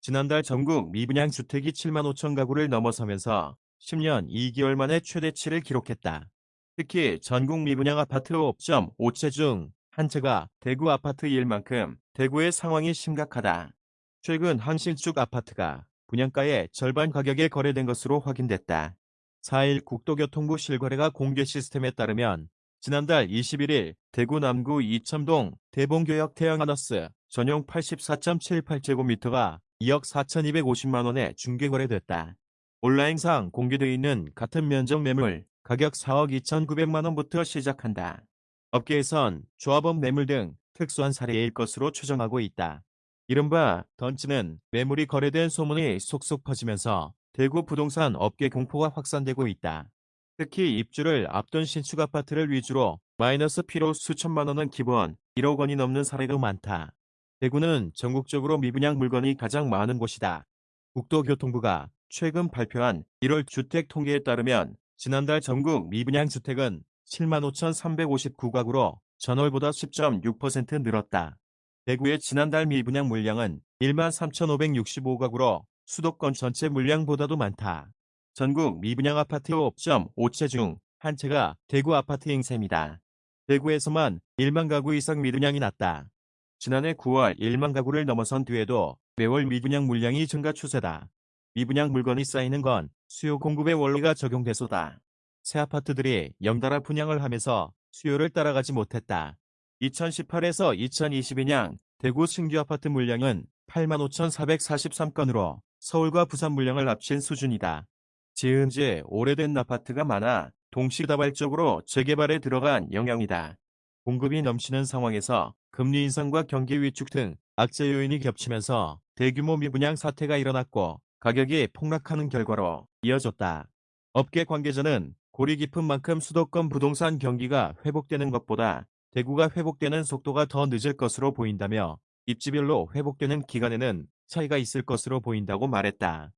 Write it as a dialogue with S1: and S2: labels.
S1: 지난달 전국 미분양 주택이 7만 5천 가구를 넘어서면서 10년 2개월 만에 최대치를 기록했다. 특히 전국 미분양 아파트 5.5채 중 한 채가 대구 아파트 일 만큼 대구의 상황이 심각하다. 최근 한 신축 아파트가 분양가의 절반 가격에 거래된 것으로 확인됐다. 4일 국도교통부 실거래가 공개 시스템에 따르면 지난달 21일 대구 남구 이첨동 대봉교역 태양하너스 전용 84.78제곱미터가 2억 4,250만 원에 중개 거래됐다. 온라인상 공개되어 있는 같은 면적 매물 가격 4억 2,900만 원부터 시작한다. 업계에선 조합원 매물 등 특수한 사례일 것으로 추정하고 있다. 이른바 던치는 매물이 거래된 소문이 속속 퍼지면서 대구 부동산 업계 공포가 확산되고 있다. 특히 입주를 앞둔 신축 아파트를 위주로 마이너스 피로 수천만 원은 기본 1억 원이 넘는 사례도 많다. 대구는 전국적으로 미분양 물건이 가장 많은 곳이다. 국토교통부가 최근 발표한 1월 주택 통계에 따르면 지난달 전국 미분양 주택은 75,359가구로 전월보다 10.6% 늘었다. 대구의 지난달 미분양 물량은 13,565가구로 수도권 전체 물량보다도 많다. 전국 미분양 아파트 5.5채 중 한 채가 대구 아파트인 셈이다. 대구에서만 1만 가구 이상 미분양이 났다. 지난해 9월 1만 가구를 넘어선 뒤에도 매월 미분양 물량이 증가 추세다. 미분양 물건이 쌓이는 건 수요 공급의 원리가 적용돼서다. 새 아파트들이 연달아 분양을 하면서 수요를 따라가지 못했다. 2018에서 2022년 대구 신규 아파트 물량은 85,443건으로 서울과 부산 물량을 합친 수준이다. 지은 지 오래된 아파트가 많아 동시다발적으로 재개발에 들어간 영향이다. 공급이 넘치는 상황에서 금리 인상과 경기 위축 등 악재 요인이 겹치면서 대규모 미분양 사태가 일어났고 가격이 폭락하는 결과로 이어졌다. 업계 관계자는 골이 깊은 만큼 수도권 부동산 경기가 회복되는 것보다 대구가 회복되는 속도가 더 늦을 것으로 보인다며 입지별로 회복되는 기간에는 차이가 있을 것으로 보인다고 말했다.